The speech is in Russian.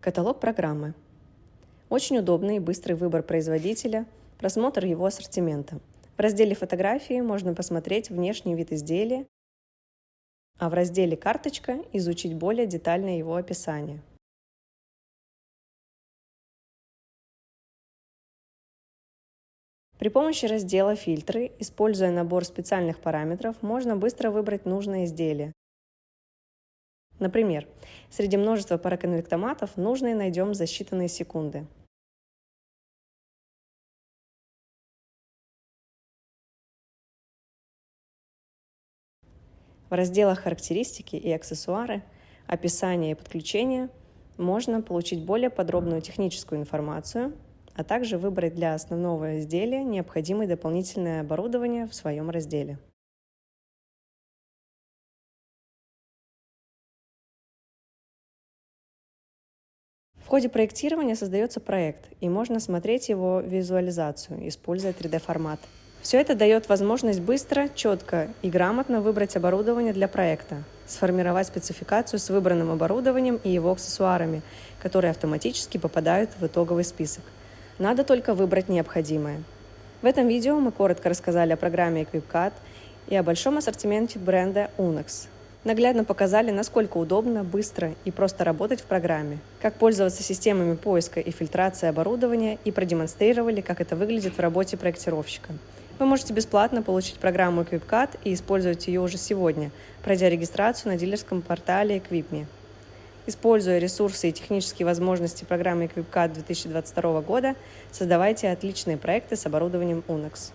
Каталог программы. Очень удобный и быстрый выбор производителя, просмотр его ассортимента. В разделе «Фотографии» можно посмотреть внешний вид изделия, а в разделе «Карточка» изучить более детальное его описание. При помощи раздела «Фильтры», используя набор специальных параметров, можно быстро выбрать нужное изделие. Например, среди множества параконвектоматов нужные найдем за считанные секунды. В разделах «Характеристики» и «Аксессуары», «Описание» и «Подключение» можно получить более подробную техническую информацию, а также выбрать для основного изделия необходимое дополнительное оборудование в своем разделе. В ходе проектирования создается проект, и можно смотреть его визуализацию, используя 3D-формат. Все это дает возможность быстро, четко и грамотно выбрать оборудование для проекта, сформировать спецификацию с выбранным оборудованием и его аксессуарами, которые автоматически попадают в итоговый список. Надо только выбрать необходимое. В этом видео мы коротко рассказали о программе EquipCAD и о большом ассортименте бренда Unex, наглядно показали, насколько удобно, быстро и просто работать в программе, как пользоваться системами поиска и фильтрации оборудования и продемонстрировали, как это выглядит в работе проектировщика. Вы можете бесплатно получить программу EquipCAD и использовать ее уже сегодня, пройдя регистрацию на дилерском портале Equipme. Используя ресурсы и технические возможности программы EquipCAD 2022 года, создавайте отличные проекты с оборудованием UNEX.